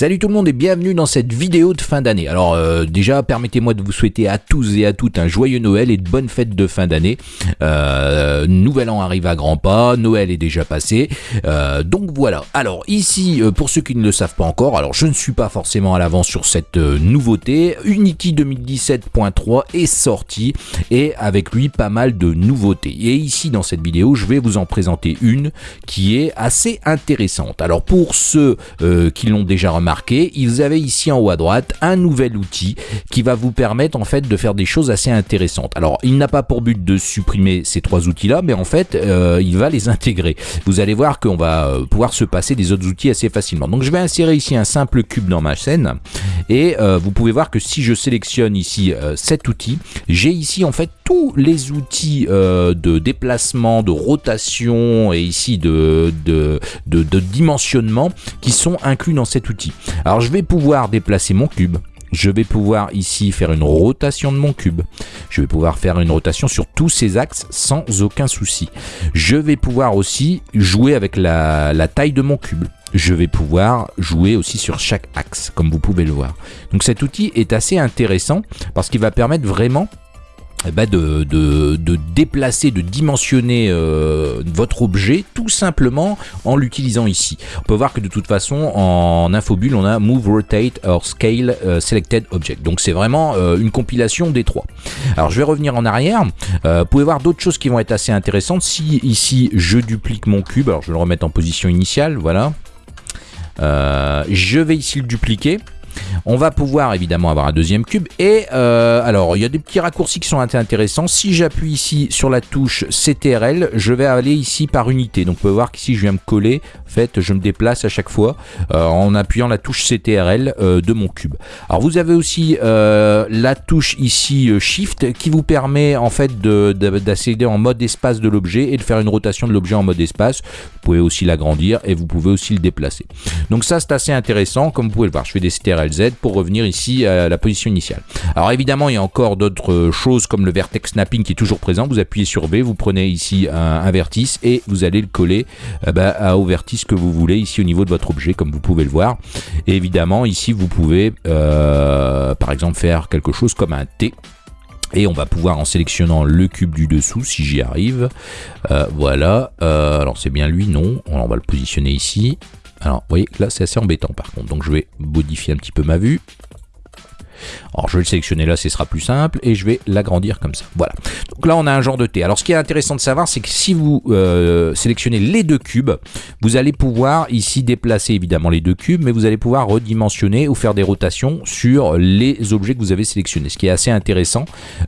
Salut tout le monde et bienvenue dans cette vidéo de fin d'année. Alors euh, déjà permettez-moi de vous souhaiter à tous et à toutes un joyeux Noël et de bonnes fêtes de fin d'année. Euh, nouvel an arrive à grands pas, Noël est déjà passé. Euh, donc voilà. Alors ici, pour ceux qui ne le savent pas encore, alors je ne suis pas forcément à l'avance sur cette nouveauté. Unity 2017.3 est sorti et avec lui pas mal de nouveautés. Et ici dans cette vidéo, je vais vous en présenter une qui est assez intéressante. Alors pour ceux qui l'ont déjà remarqué, ils avaient ici en haut à droite un nouvel outil qui va vous permettre en fait de faire des choses assez intéressantes. Alors il n'a pas pour but de supprimer ces trois outils là, mais en fait euh, il va les intégrer. Vous allez voir qu'on va euh, pouvoir se passer des autres outils assez facilement. Donc je vais insérer ici un simple cube dans ma scène et euh, vous pouvez voir que si je sélectionne ici cet outil, j'ai ici en fait tous les outils de déplacement, de rotation et ici de, de, de dimensionnement qui sont inclus dans cet outil alors je vais pouvoir déplacer mon cube. Je vais pouvoir ici faire une rotation de mon cube. Je vais pouvoir faire une rotation sur tous ces axes sans aucun souci. Je vais pouvoir aussi jouer avec la, taille de mon cube je vais pouvoir jouer aussi sur chaque axe, comme vous pouvez le voir. Donc cet outil est assez intéressant parce qu'il va permettre vraiment eh ben, de, déplacer, de dimensionner euh, votre objet tout simplement en l'utilisant ici. On peut voir que de toute façon en infobulle on a Move, Rotate or Scale euh, Selected Object. Donc c'est vraiment euh, une compilation des trois. Alors je vais revenir en arrière. vous pouvez voir d'autres choses qui vont être assez intéressantes. Si ici je duplique mon cube, alors je vais le remettre en position initiale, voilà. je vais ici le dupliquer. On va pouvoir évidemment avoir un deuxième cube. Et euh, alors, il y a des petits raccourcis qui sont intéressants. Si j'appuie ici sur la touche CTRL, je vais aller ici par unité. Donc, on peut voir qu'ici, je viens me coller. En fait, je me déplace à chaque fois euh, en appuyant la touche CTRL euh, de mon cube. Alors, vous avez aussi la touche ici Shift qui vous permet en fait d'accéder en mode espace de l'objet et de faire une rotation de l'objet en mode espace. Vous pouvez aussi l'agrandir et vous pouvez aussi le déplacer. Donc ça, c'est assez intéressant. Comme vous pouvez le voir, je fais des CTRL Pour revenir ici à la position initiale. Alors évidemment, il y a encore d'autres choses comme le vertex snapping qui est toujours présent. Vous appuyez sur V, vous prenez ici un, vertice et vous allez le coller euh, bah, au vertice que vous voulez ici au niveau de votre objet, comme vous pouvez le voir. Et évidemment, ici, vous pouvez euh, par exemple faire quelque chose comme un T. Et on va pouvoir en sélectionnant le cube du dessous, si j'y arrive, euh, voilà, alors c'est bien lui, non, on va le positionner ici, alors, vous voyez, là, c'est assez embêtant par contre. Donc, je vais modifier un petit peu ma vue. Alors je vais le sélectionner là, ce sera plus simple, et je vais l'agrandir comme ça. Voilà. Donc là, on a un genre de T. Alors ce qui est intéressant de savoir, c'est que si vous euh, sélectionnez les deux cubes, vous allez pouvoir ici déplacer évidemment les deux cubes, mais vous allez pouvoir redimensionner ou faire des rotations sur les objets que vous avez sélectionnés, ce qui est assez intéressant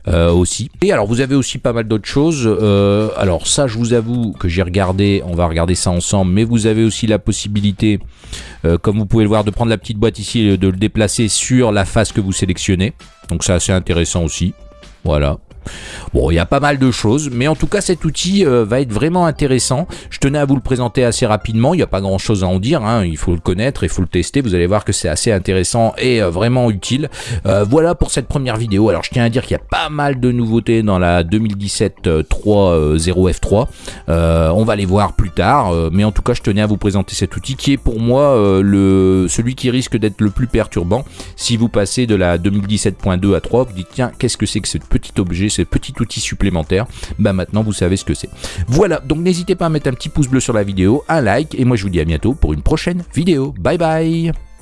euh, aussi. Et alors vous avez aussi pas mal d'autres choses. Euh, alors ça, je vous avoue que j'ai regardé, on va regarder ça ensemble, mais vous avez aussi la possibilité, comme vous pouvez le voir, de prendre la petite boîte ici et de le déplacer sur la face que vous sélectionnez. Donc c'est assez intéressant aussi. Voilà. Bon, il y a pas mal de choses, mais en tout cas cet outil euh, va être vraiment intéressant. Je tenais à vous le présenter assez rapidement, il n'y a pas grand chose à en dire, hein. il faut le connaître, il faut le tester, vous allez voir que c'est assez intéressant et euh, vraiment utile. Euh, voilà pour cette première vidéo, alors je tiens à dire qu'il y a pas mal de nouveautés dans la 2017 3.0 F3, on va les voir plus tard, mais en tout cas je tenais à vous présenter cet outil qui est pour moi le, celui qui risque d'être le plus perturbant si vous passez de la 2017.2 à 3, vous dites tiens qu'est-ce que c'est que ce petit objet ce petit outil supplémentaire, bah maintenant vous savez ce que c'est. Voilà, donc n'hésitez pas à mettre un petit pouce bleu sur la vidéo, un like, et moi je vous dis à bientôt pour une prochaine vidéo. Bye bye